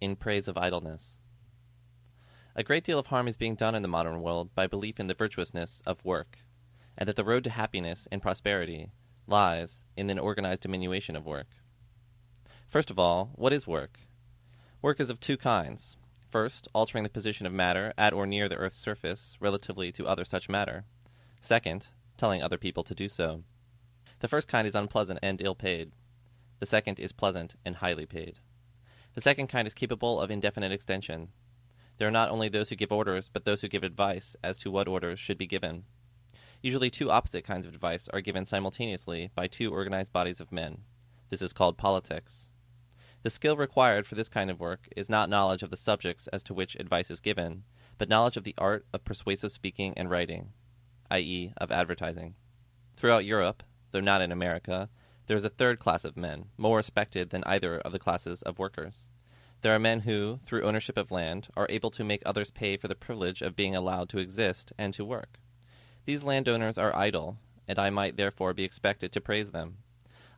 In praise of idleness. A great deal of harm is being done in the modern world by belief in the virtuousness of work, and that the road to happiness and prosperity lies in the organized diminution of work. First of all, what is work? Work is of two kinds. First, altering the position of matter at or near the earth's surface relatively to other such matter. Second, telling other people to do so. The first kind is unpleasant and ill paid. The second is pleasant and highly paid. The second kind is capable of indefinite extension. There are not only those who give orders, but those who give advice as to what orders should be given. Usually, two opposite kinds of advice are given simultaneously by two organized bodies of men. This is called politics. The skill required for this kind of work is not knowledge of the subjects as to which advice is given, but knowledge of the art of persuasive speaking and writing, i.e., of advertising. Throughout Europe, though not in America, there is a third class of men, more respected than either of the classes of workers. There are men who, through ownership of land, are able to make others pay for the privilege of being allowed to exist and to work. These landowners are idle, and I might therefore be expected to praise them.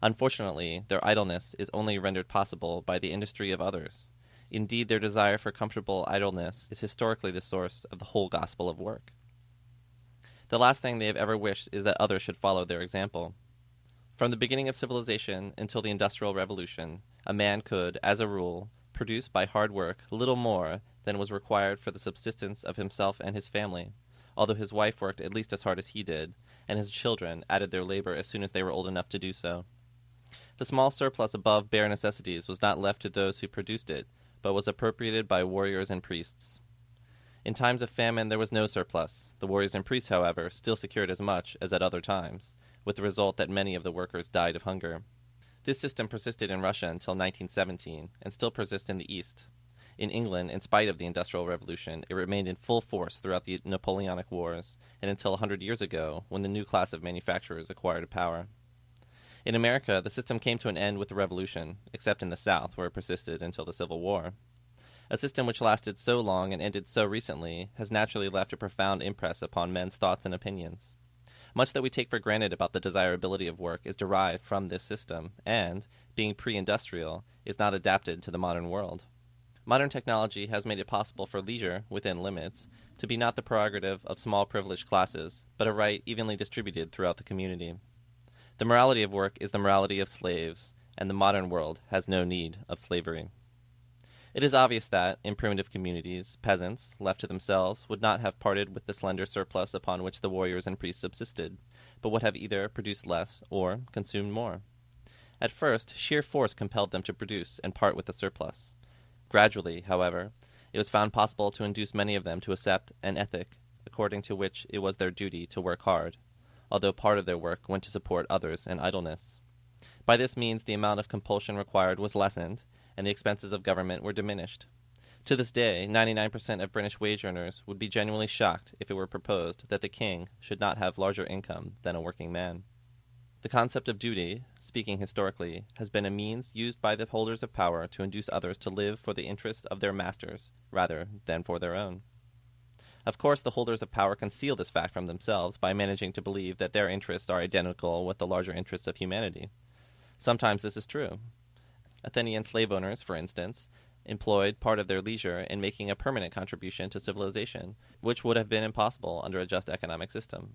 Unfortunately, their idleness is only rendered possible by the industry of others. Indeed, their desire for comfortable idleness is historically the source of the whole gospel of work. The last thing they have ever wished is that others should follow their example. From the beginning of civilization until the Industrial Revolution, a man could, as a rule, produce by hard work little more than was required for the subsistence of himself and his family although his wife worked at least as hard as he did, and his children added their labor as soon as they were old enough to do so. The small surplus above bare necessities was not left to those who produced it, but was appropriated by warriors and priests. In times of famine there was no surplus. The warriors and priests, however, still secured as much as at other times, with the result that many of the workers died of hunger. This system persisted in Russia until 1917, and still persists in the East. In England, in spite of the Industrial Revolution, it remained in full force throughout the Napoleonic Wars and until a hundred years ago, when the new class of manufacturers acquired power. In America, the system came to an end with the Revolution, except in the South, where it persisted until the Civil War. A system which lasted so long and ended so recently has naturally left a profound impress upon men's thoughts and opinions. Much that we take for granted about the desirability of work is derived from this system, and, being pre industrial, is not adapted to the modern world. Modern technology has made it possible for leisure, within limits, to be not the prerogative of small privileged classes, but a right evenly distributed throughout the community. The morality of work is the morality of slaves, and the modern world has no need of slavery. It is obvious that, in primitive communities, peasants, left to themselves, would not have parted with the slender surplus upon which the warriors and priests subsisted, but would have either produced less or consumed more. At first, sheer force compelled them to produce and part with the surplus. Gradually, however, it was found possible to induce many of them to accept an ethic according to which it was their duty to work hard, although part of their work went to support others in idleness. By this means, the amount of compulsion required was lessened, and the expenses of government were diminished. To this day, 99% of British wage earners would be genuinely shocked if it were proposed that the king should not have larger income than a working man. The concept of duty, speaking historically, has been a means used by the holders of power to induce others to live for the interest of their masters rather than for their own. Of course, the holders of power conceal this fact from themselves by managing to believe that their interests are identical with the larger interests of humanity. Sometimes this is true. Athenian slave owners, for instance, employed part of their leisure in making a permanent contribution to civilization, which would have been impossible under a just economic system.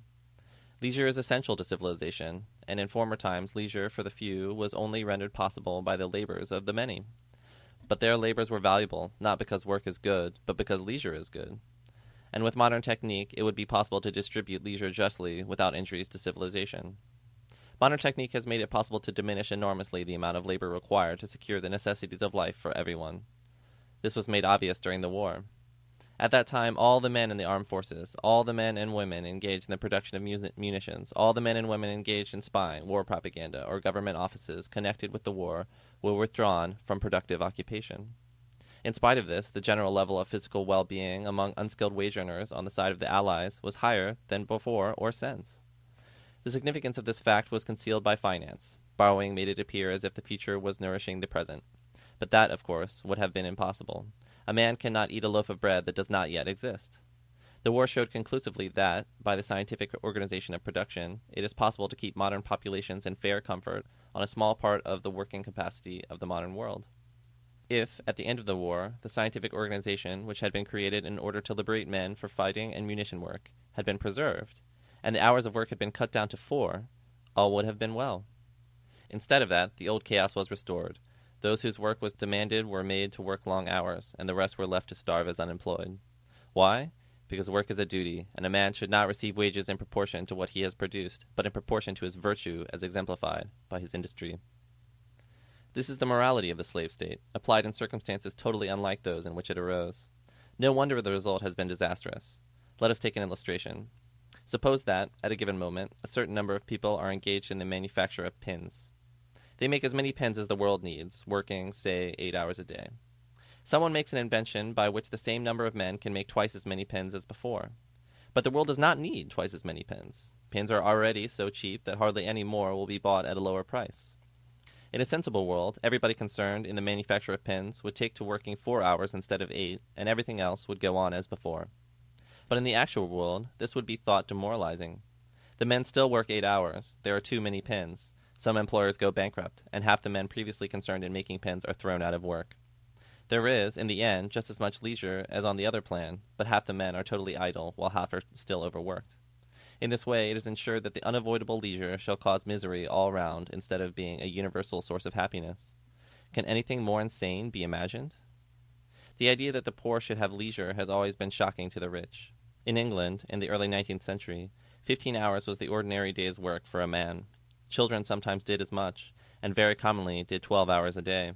Leisure is essential to civilization, and in former times leisure for the few was only rendered possible by the labors of the many. But their labors were valuable, not because work is good, but because leisure is good. And with modern technique, it would be possible to distribute leisure justly without injuries to civilization. Modern technique has made it possible to diminish enormously the amount of labor required to secure the necessities of life for everyone. This was made obvious during the war. At that time, all the men in the armed forces, all the men and women engaged in the production of munitions, all the men and women engaged in spying, war propaganda, or government offices connected with the war were withdrawn from productive occupation. In spite of this, the general level of physical well being among unskilled wage earners on the side of the Allies was higher than before or since. The significance of this fact was concealed by finance. Borrowing made it appear as if the future was nourishing the present. But that, of course, would have been impossible. A man cannot eat a loaf of bread that does not yet exist. The war showed conclusively that, by the scientific organization of production, it is possible to keep modern populations in fair comfort on a small part of the working capacity of the modern world. If, at the end of the war, the scientific organization which had been created in order to liberate men for fighting and munition work had been preserved, and the hours of work had been cut down to four, all would have been well. Instead of that, the old chaos was restored. Those whose work was demanded were made to work long hours, and the rest were left to starve as unemployed. Why? Because work is a duty, and a man should not receive wages in proportion to what he has produced, but in proportion to his virtue as exemplified by his industry. This is the morality of the slave state, applied in circumstances totally unlike those in which it arose. No wonder the result has been disastrous. Let us take an illustration. Suppose that, at a given moment, a certain number of people are engaged in the manufacture of pins. They make as many pins as the world needs, working, say, eight hours a day. Someone makes an invention by which the same number of men can make twice as many pins as before. But the world does not need twice as many pins. Pins are already so cheap that hardly any more will be bought at a lower price. In a sensible world, everybody concerned in the manufacture of pins would take to working four hours instead of eight, and everything else would go on as before. But in the actual world, this would be thought demoralizing. The men still work eight hours, there are too many pins, some employers go bankrupt, and half the men previously concerned in making pins are thrown out of work. There is, in the end, just as much leisure as on the other plan, but half the men are totally idle, while half are still overworked. In this way, it is ensured that the unavoidable leisure shall cause misery all round instead of being a universal source of happiness. Can anything more insane be imagined? The idea that the poor should have leisure has always been shocking to the rich. In England, in the early 19th century, 15 hours was the ordinary day's work for a man. Children sometimes did as much, and very commonly did 12 hours a day.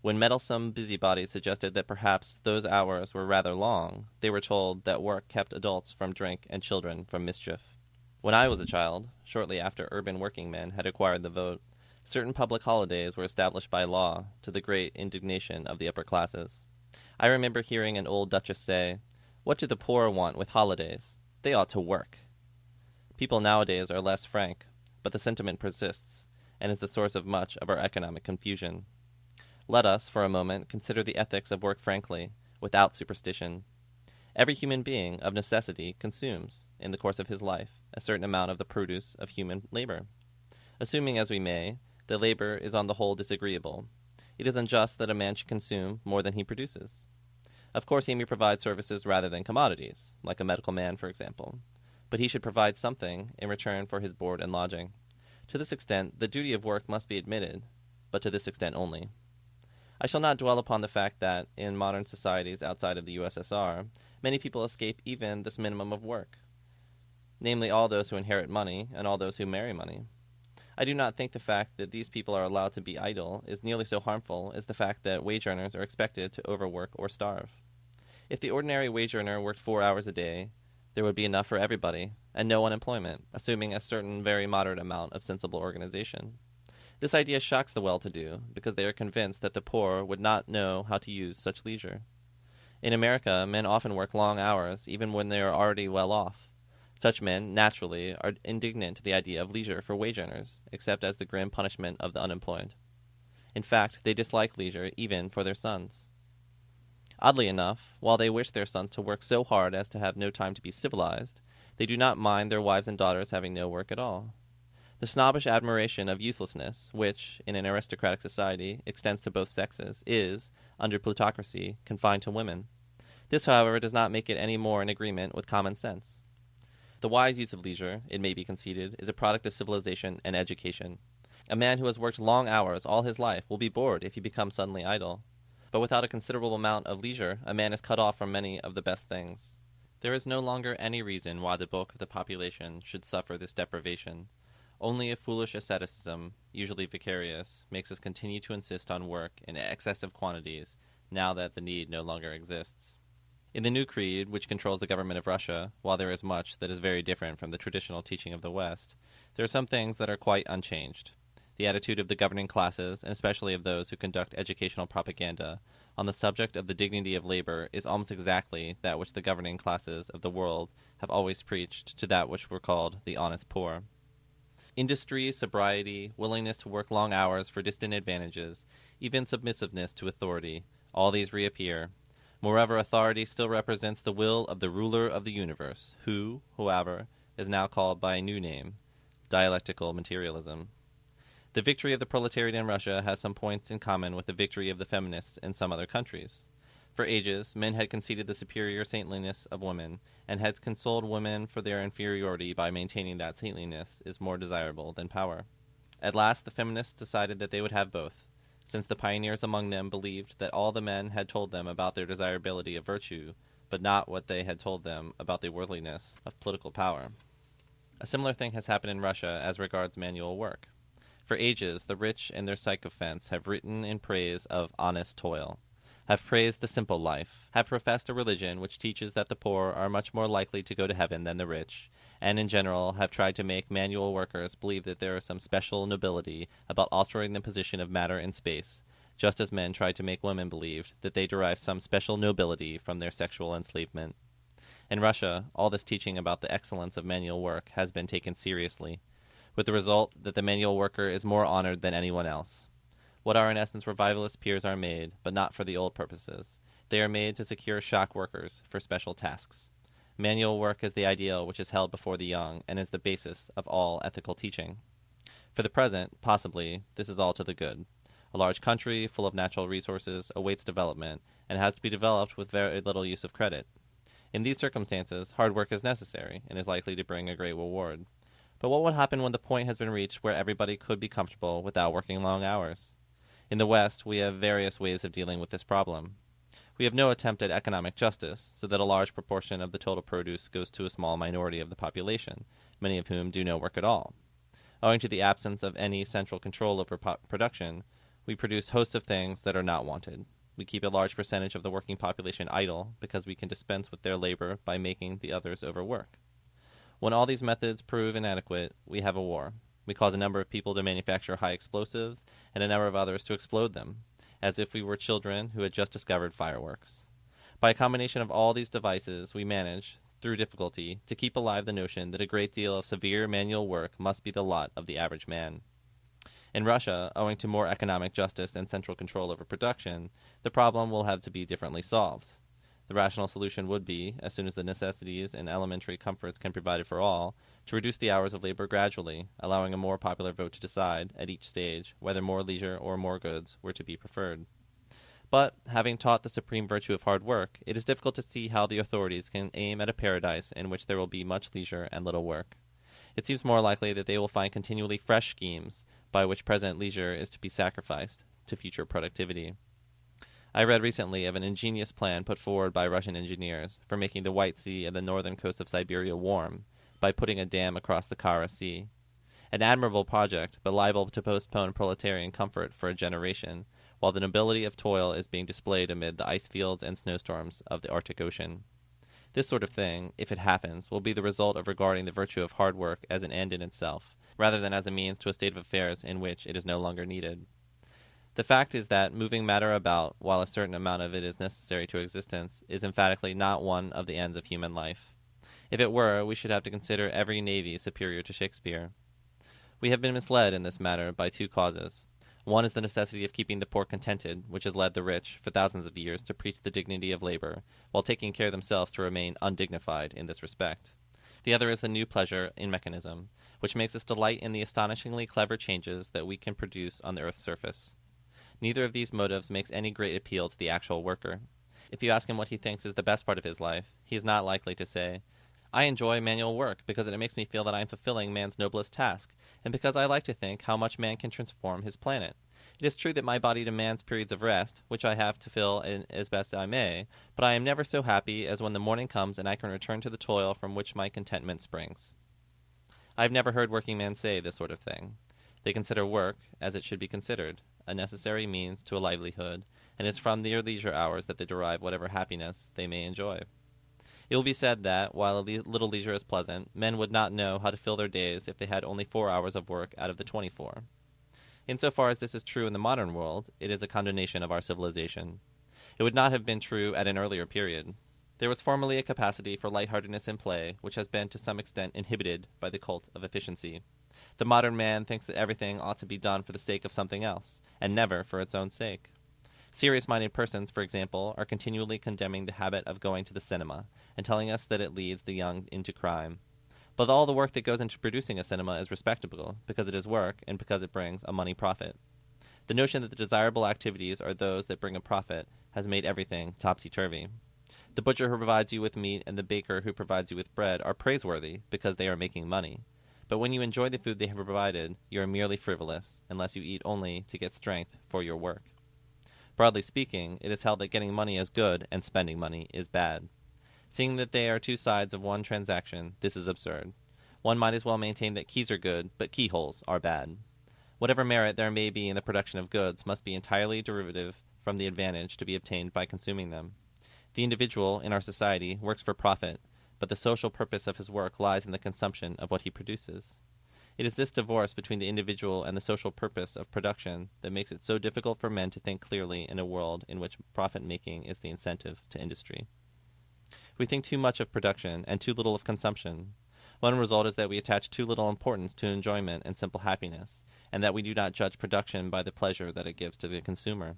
When meddlesome busybodies suggested that perhaps those hours were rather long, they were told that work kept adults from drink and children from mischief. When I was a child, shortly after urban working men had acquired the vote, certain public holidays were established by law, to the great indignation of the upper classes. I remember hearing an old duchess say, What do the poor want with holidays? They ought to work. People nowadays are less frank, but the sentiment persists, and is the source of much of our economic confusion. Let us, for a moment, consider the ethics of work frankly, without superstition. Every human being, of necessity, consumes, in the course of his life, a certain amount of the produce of human labor. Assuming, as we may, that labor is on the whole disagreeable, it is unjust that a man should consume more than he produces. Of course, he may provide services rather than commodities, like a medical man, for example, but he should provide something in return for his board and lodging. To this extent, the duty of work must be admitted, but to this extent only. I shall not dwell upon the fact that, in modern societies outside of the USSR, many people escape even this minimum of work, namely all those who inherit money and all those who marry money. I do not think the fact that these people are allowed to be idle is nearly so harmful as the fact that wage earners are expected to overwork or starve. If the ordinary wage earner worked four hours a day, there would be enough for everybody, and no unemployment, assuming a certain very moderate amount of sensible organization. This idea shocks the well to do, because they are convinced that the poor would not know how to use such leisure. In America, men often work long hours, even when they are already well off. Such men, naturally, are indignant to the idea of leisure for wage earners, except as the grim punishment of the unemployed. In fact, they dislike leisure even for their sons. Oddly enough, while they wish their sons to work so hard as to have no time to be civilized, they do not mind their wives and daughters having no work at all. The snobbish admiration of uselessness, which, in an aristocratic society, extends to both sexes, is, under plutocracy, confined to women. This, however, does not make it any more in agreement with common sense. The wise use of leisure, it may be conceded, is a product of civilization and education. A man who has worked long hours all his life will be bored if he becomes suddenly idle. But without a considerable amount of leisure, a man is cut off from many of the best things. There is no longer any reason why the bulk of the population should suffer this deprivation. Only a foolish asceticism, usually vicarious, makes us continue to insist on work in excessive quantities now that the need no longer exists. In the new creed, which controls the government of Russia, while there is much that is very different from the traditional teaching of the West, there are some things that are quite unchanged. The attitude of the governing classes, and especially of those who conduct educational propaganda, on the subject of the dignity of labor is almost exactly that which the governing classes of the world have always preached to that which were called the honest poor. Industry, sobriety, willingness to work long hours for distant advantages, even submissiveness to authority, all these reappear. Moreover, authority still represents the will of the ruler of the universe, who, however, is now called by a new name dialectical materialism. The victory of the proletariat in Russia has some points in common with the victory of the feminists in some other countries. For ages, men had conceded the superior saintliness of women, and had consoled women for their inferiority by maintaining that saintliness is more desirable than power. At last, the feminists decided that they would have both, since the pioneers among them believed that all the men had told them about their desirability of virtue, but not what they had told them about the worldliness of political power. A similar thing has happened in Russia as regards manual work. For ages, the rich and their sycophants have written in praise of honest toil have praised the simple life, have professed a religion which teaches that the poor are much more likely to go to heaven than the rich, and in general have tried to make manual workers believe that there is some special nobility about altering the position of matter in space, just as men tried to make women believe that they derive some special nobility from their sexual enslavement. In Russia, all this teaching about the excellence of manual work has been taken seriously, with the result that the manual worker is more honored than anyone else. What are in essence revivalist piers are made, but not for the old purposes. They are made to secure shock workers for special tasks. Manual work is the ideal which is held before the young and is the basis of all ethical teaching. For the present, possibly, this is all to the good. A large country, full of natural resources, awaits development, and has to be developed with very little use of credit. In these circumstances, hard work is necessary, and is likely to bring a great reward. But what would happen when the point has been reached where everybody could be comfortable without working long hours? In the West, we have various ways of dealing with this problem. We have no attempt at economic justice, so that a large proportion of the total produce goes to a small minority of the population, many of whom do no work at all. Owing to the absence of any central control over po- production, we produce hosts of things that are not wanted. We keep a large percentage of the working population idle because we can dispense with their labor by making the others overwork. When all these methods prove inadequate, we have a war, we cause a number of people to manufacture high explosives and a number of others to explode them, as if we were children who had just discovered fireworks. By a combination of all these devices, we manage, through difficulty, to keep alive the notion that a great deal of severe manual work must be the lot of the average man. In Russia, owing to more economic justice and central control over production, the problem will have to be differently solved. The rational solution would be, as soon as the necessities and elementary comforts can be provided for all, to reduce the hours of labor gradually, allowing a more popular vote to decide, at each stage, whether more leisure or more goods were to be preferred. But, having taught the supreme virtue of hard work, it is difficult to see how the authorities can aim at a paradise in which there will be much leisure and little work. It seems more likely that they will find continually fresh schemes by which present leisure is to be sacrificed to future productivity. I read recently of an ingenious plan put forward by Russian engineers for making the White Sea and the northern coast of Siberia warm by putting a dam across the Kara Sea. An admirable project, but liable to postpone proletarian comfort for a generation, while the nobility of toil is being displayed amid the ice fields and snowstorms of the Arctic Ocean. This sort of thing, if it happens, will be the result of regarding the virtue of hard work as an end in itself, rather than as a means to a state of affairs in which it is no longer needed. The fact is that moving matter about, while a certain amount of it is necessary to existence, is emphatically not one of the ends of human life. If it were, we should have to consider every navy superior to Shakespeare. We have been misled in this matter by two causes. One is the necessity of keeping the poor contented, which has led the rich, for thousands of years, to preach the dignity of labor, while taking care themselves to remain undignified in this respect. The other is the new pleasure in mechanism, which makes us delight in the astonishingly clever changes that we can produce on the earth's surface. Neither of these motives makes any great appeal to the actual worker. If you ask him what he thinks is the best part of his life, he is not likely to say, I enjoy manual work because it makes me feel that I am fulfilling man's noblest task, and because I like to think how much man can transform his planet. It is true that my body demands periods of rest, which I have to fill in as best I may, but I am never so happy as when the morning comes and I can return to the toil from which my contentment springs. I have never heard working men say this sort of thing. They consider work, as it should be considered, a necessary means to a livelihood, and it is from their leisure hours that they derive whatever happiness they may enjoy. It will be said that, while a little leisure is pleasant, men would not know how to fill their days if they had only four hours of work out of the twenty four. In so far as this is true in the modern world, it is a condemnation of our civilization. It would not have been true at an earlier period. There was formerly a capacity for lightheartedness in play, which has been to some extent inhibited by the cult of efficiency. The modern man thinks that everything ought to be done for the sake of something else, and never for its own sake. Serious minded persons, for example, are continually condemning the habit of going to the cinema, and telling us that it leads the young into crime. But all the work that goes into producing a cinema is respectable because it is work and because it brings a money profit. The notion that the desirable activities are those that bring a profit has made everything topsy turvy. The butcher who provides you with meat and the baker who provides you with bread are praiseworthy because they are making money. But when you enjoy the food they have provided, you are merely frivolous, unless you eat only to get strength for your work. Broadly speaking, it is held that getting money is good and spending money is bad. Seeing that they are two sides of one transaction, this is absurd. One might as well maintain that keys are good, but keyholes are bad. Whatever merit there may be in the production of goods must be entirely derivative from the advantage to be obtained by consuming them. The individual, in our society, works for profit, but the social purpose of his work lies in the consumption of what he produces. It is this divorce between the individual and the social purpose of production that makes it so difficult for men to think clearly in a world in which profit making is the incentive to industry. We think too much of production and too little of consumption. One result is that we attach too little importance to enjoyment and simple happiness, and that we do not judge production by the pleasure that it gives to the consumer.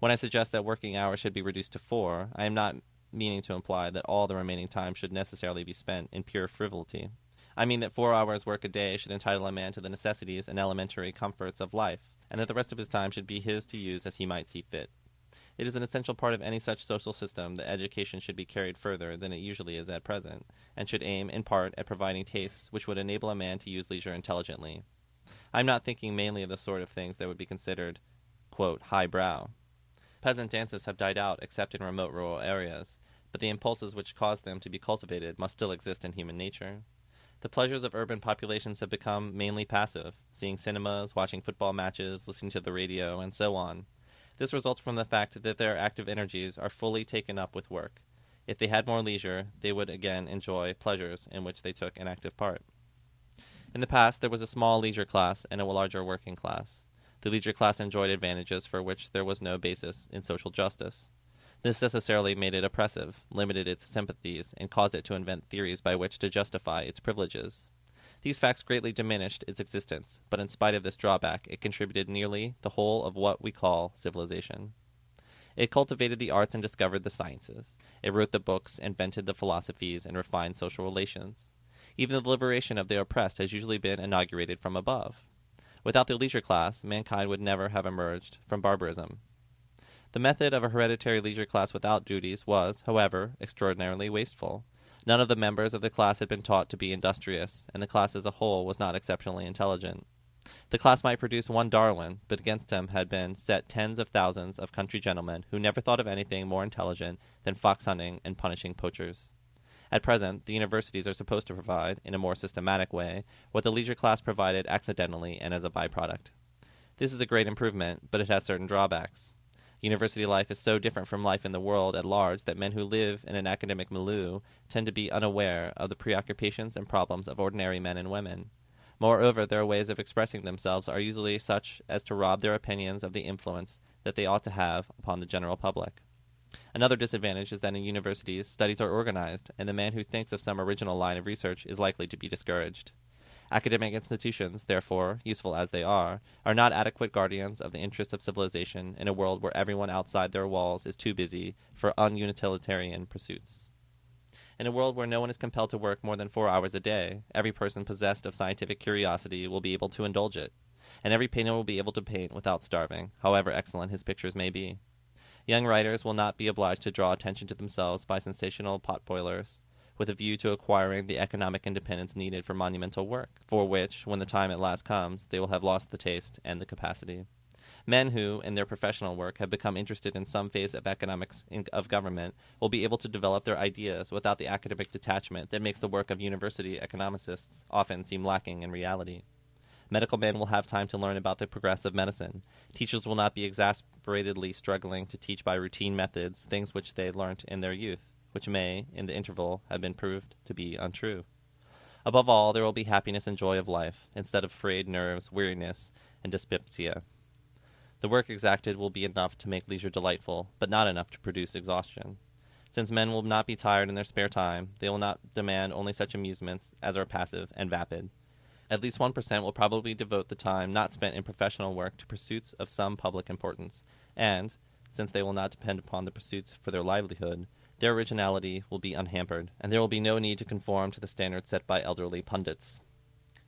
When I suggest that working hours should be reduced to four, I am not meaning to imply that all the remaining time should necessarily be spent in pure frivolity. I mean that four hours' work a day should entitle a man to the necessities and elementary comforts of life, and that the rest of his time should be his to use as he might see fit. It is an essential part of any such social system that education should be carried further than it usually is at present, and should aim, in part, at providing tastes which would enable a man to use leisure intelligently. I am not thinking mainly of the sort of things that would be considered, quote, high brow. Peasant dances have died out except in remote rural areas, but the impulses which cause them to be cultivated must still exist in human nature. The pleasures of urban populations have become mainly passive, seeing cinemas, watching football matches, listening to the radio, and so on. This results from the fact that their active energies are fully taken up with work. If they had more leisure, they would again enjoy pleasures in which they took an active part. In the past, there was a small leisure class and a larger working class. The leisure class enjoyed advantages for which there was no basis in social justice. This necessarily made it oppressive, limited its sympathies, and caused it to invent theories by which to justify its privileges. These facts greatly diminished its existence, but in spite of this drawback, it contributed nearly the whole of what we call civilization. It cultivated the arts and discovered the sciences. It wrote the books, invented the philosophies, and refined social relations. Even the liberation of the oppressed has usually been inaugurated from above. Without the leisure class, mankind would never have emerged from barbarism. The method of a hereditary leisure class without duties was, however, extraordinarily wasteful. None of the members of the class had been taught to be industrious, and the class as a whole was not exceptionally intelligent. The class might produce one Darwin, but against him had been set tens of thousands of country gentlemen who never thought of anything more intelligent than fox hunting and punishing poachers. At present, the universities are supposed to provide, in a more systematic way, what the leisure class provided accidentally and as a byproduct. This is a great improvement, but it has certain drawbacks. University life is so different from life in the world at large that men who live in an academic milieu tend to be unaware of the preoccupations and problems of ordinary men and women. Moreover, their ways of expressing themselves are usually such as to rob their opinions of the influence that they ought to have upon the general public. Another disadvantage is that in universities, studies are organized, and the man who thinks of some original line of research is likely to be discouraged. Academic institutions, therefore, useful as they are, are not adequate guardians of the interests of civilization in a world where everyone outside their walls is too busy for unutilitarian pursuits. In a world where no one is compelled to work more than four hours a day, every person possessed of scientific curiosity will be able to indulge it, and every painter will be able to paint without starving, however excellent his pictures may be. Young writers will not be obliged to draw attention to themselves by sensational pot boilers, with a view to acquiring the economic independence needed for monumental work, for which, when the time at last comes, they will have lost the taste and the capacity. Men who, in their professional work, have become interested in some phase of economics of government will be able to develop their ideas without the academic detachment that makes the work of university economists often seem lacking in reality. Medical men will have time to learn about the progress of medicine. Teachers will not be exasperatedly struggling to teach by routine methods things which they learnt in their youth which may, in the interval, have been proved to be untrue. Above all, there will be happiness and joy of life, instead of frayed nerves, weariness, and dyspepsia. The work exacted will be enough to make leisure delightful, but not enough to produce exhaustion. Since men will not be tired in their spare time, they will not demand only such amusements as are passive and vapid. At least 1% will probably devote the time not spent in professional work to pursuits of some public importance, and, since they will not depend upon the pursuits for their livelihood, Their originality will be unhampered, and there will be no need to conform to the standards set by elderly pundits.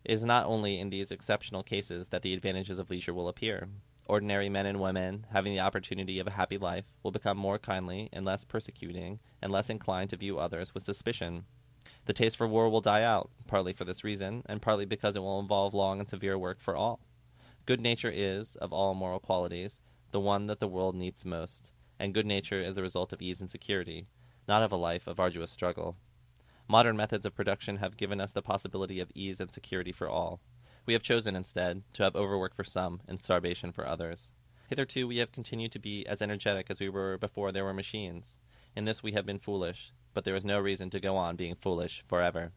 It is not only in these exceptional cases that the advantages of leisure will appear. Ordinary men and women, having the opportunity of a happy life, will become more kindly and less persecuting, and less inclined to view others with suspicion. The taste for war will die out, partly for this reason, and partly because it will involve long and severe work for all. Good nature is, of all moral qualities, the one that the world needs most, and good nature is the result of ease and security, not of a life of arduous struggle. Modern methods of production have given us the possibility of ease and security for all. We have chosen, instead, to have overwork for some and starvation for others. Hitherto we have continued to be as energetic as we were before there were machines. In this we have been foolish, but there is no reason to go on being foolish forever.